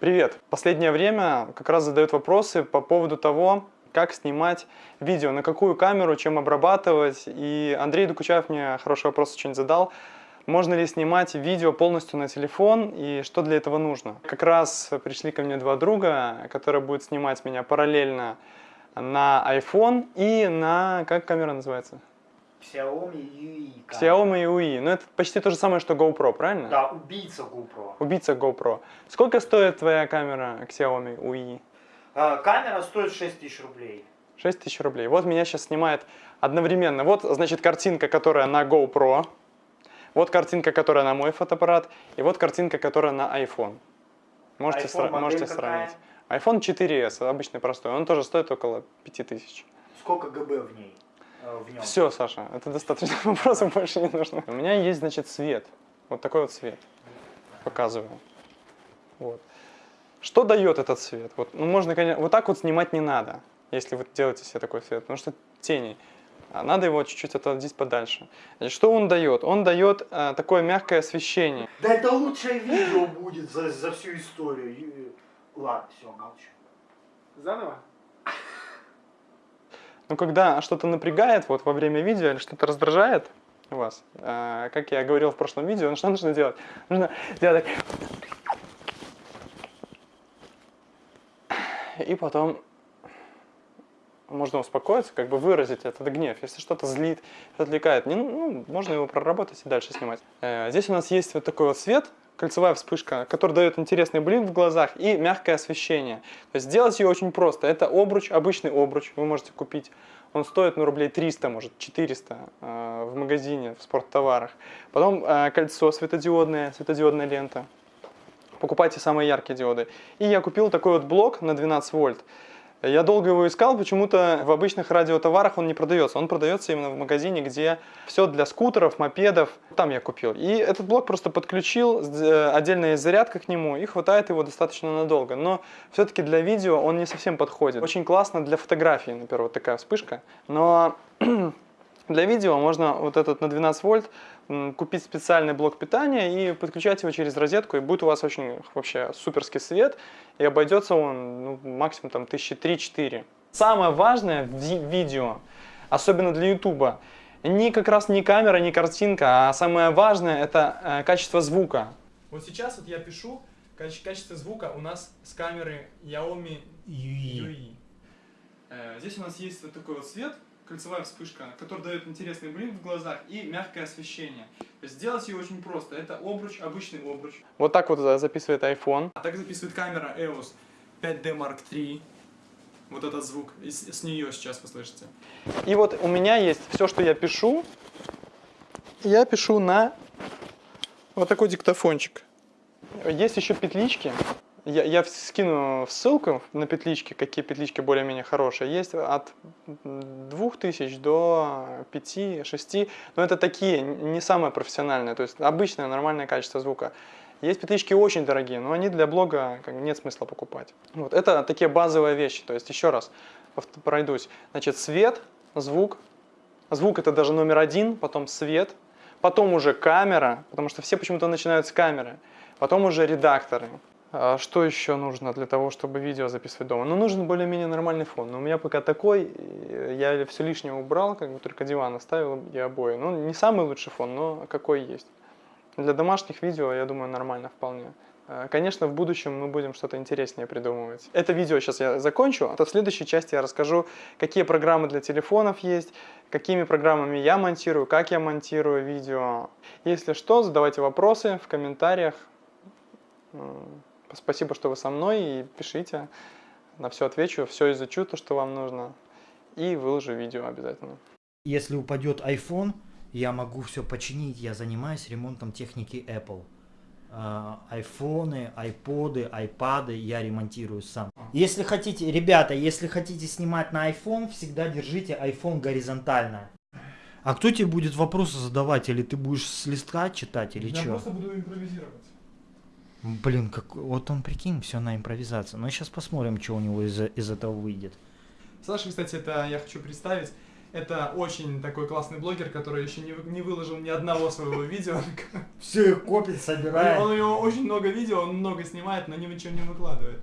Привет! Последнее время как раз задают вопросы по поводу того, как снимать видео, на какую камеру, чем обрабатывать. И Андрей Докучаев мне хороший вопрос очень задал. Можно ли снимать видео полностью на телефон и что для этого нужно? Как раз пришли ко мне два друга, которые будут снимать меня параллельно на iPhone и на... как камера называется? Xiaomi UI. Xiaomi UI. Ну это почти то же самое, что GoPro, правильно? Да, убийца GoPro. Убийца GoPro. Сколько стоит твоя камера Xiaomi UI? А, камера стоит 6 тысяч рублей. 6 тысяч рублей. Вот меня сейчас снимает одновременно. Вот, значит, картинка, которая на GoPro. Вот картинка, которая на мой фотоаппарат. И вот картинка, которая на iPhone. Можете, iPhone сра- можете какая? сравнить. iPhone 4s, обычный простой. Он тоже стоит около 5000. Сколько ГБ в ней? Э, В нем? Все, Саша, это достаточно вопросов больше не нужно. У меня есть, значит, свет. Вот такой вот свет. Показываю. Вот. Что дает этот свет? Вот, ну, можно, конечно, вот так вот снимать не надо, если вы делаете себе такой свет, потому что тени. А надо его чуть-чуть отодвинуть подальше. Значит, что он дает? Он дает э, такое мягкое освещение. Да это лучшее видео будет за, за всю историю. Ладно, все, молчу. Заново? Ну, когда что-то напрягает вот во время видео или что-то раздражает вас, э, как я говорил в прошлом видео, ну, что нужно делать? Нужно делать так. И потом можно успокоиться, как бы выразить этот гнев. Если что-то злит, отвлекает, не, ну, можно его проработать и дальше снимать. Э, Здесь у нас есть вот такой вот свет, кольцевая вспышка, который дает интересный блик в глазах и мягкое освещение. То есть сделать ее очень просто. Это обруч, обычный обруч, вы можете купить. Он стоит ну, рублей 300, может 400 э, в магазине, в спорттоварах. Потом э, кольцо светодиодное, светодиодная лента. Покупайте самые яркие диоды. И я купил такой вот блок на 12 вольт. Я долго его искал, почему-то в обычных радиотоварах он не продается. Он продается именно в магазине, где все для скутеров, мопедов. Там я купил. И этот блок просто подключил, э, отдельная зарядка к нему, и хватает его достаточно надолго. Но все-таки для видео он не совсем подходит. Очень классно для фотографии, например, вот такая вспышка. Но для видео можно вот этот на 12 вольт купить специальный блок питания и подключать его через розетку, и будет у вас очень вообще суперский свет, и обойдется он ну, максимум там тысячи три-четыре. Самое важное в ви- видео, особенно для ютуба, не как раз не камера, не картинка, а самое важное это э, качество звука. Вот сейчас вот я пишу, качество звука у нас с камеры Xiaomi UI. Э, Здесь у нас есть вот такой вот свет, кольцевая вспышка, который дает интересный блик в глазах и мягкое освещение. Сделать ее очень просто. Это обруч, обычный обруч. Вот так вот э, записывает iPhone. А так записывает камера EOS 5D Mark III. Вот этот звук. И с, с нее сейчас вы слышите. И вот у меня есть все, что я пишу. Я пишу на вот такой диктофончик. Есть еще петлички. Я, я скину ссылку на петлички, какие петлички более-менее хорошие. Есть от 2000 до 5-6, но это такие, не самые профессиональные, то есть обычное нормальное качество звука. Есть петлички очень дорогие, но они для блога как нет смысла покупать. Вот, это такие базовые вещи, то есть еще раз пройдусь. Значит, свет, звук. Звук это даже номер один, потом свет, потом уже камера, потому что все почему-то начинают с камеры, потом уже редакторы. А Что еще нужно для того, чтобы видео записывать дома? Ну, нужен более-менее нормальный фон. Но у меня пока такой, я все лишнее убрал, как бы только диван оставил и обои. Ну, не самый лучший фон, но какой есть. Для домашних видео, я думаю, нормально вполне. А, Конечно, в будущем мы будем что-то интереснее придумывать. Это видео сейчас я закончу, а в следующей части я расскажу, какие программы для телефонов есть, какими программами я монтирую, как я монтирую видео. Если что, задавайте вопросы в комментариях. Спасибо, что вы со мной, и пишите. На все отвечу, все изучу, то, что вам нужно. И выложу видео обязательно. Если упадет iPhone, я могу все починить. Я занимаюсь ремонтом техники Apple. А, Айфоны, айподы, айпады я ремонтирую сам. Если хотите, ребята, если хотите снимать на iPhone, всегда держите iPhone горизонтально. А кто тебе будет вопросы задавать? Или ты будешь с листка читать, или что? буду импровизировать. Блин, как... вот он, прикинь, все на импровизацию. Ну, сейчас посмотрим, что у него из, из этого выйдет. Саша, кстати, это я хочу представить. Это очень такой классный блогер, который еще не, не выложил ни одного своего видео. Все их копит, собирает. Он, у него очень много видео, он много снимает, но ничего не выкладывает.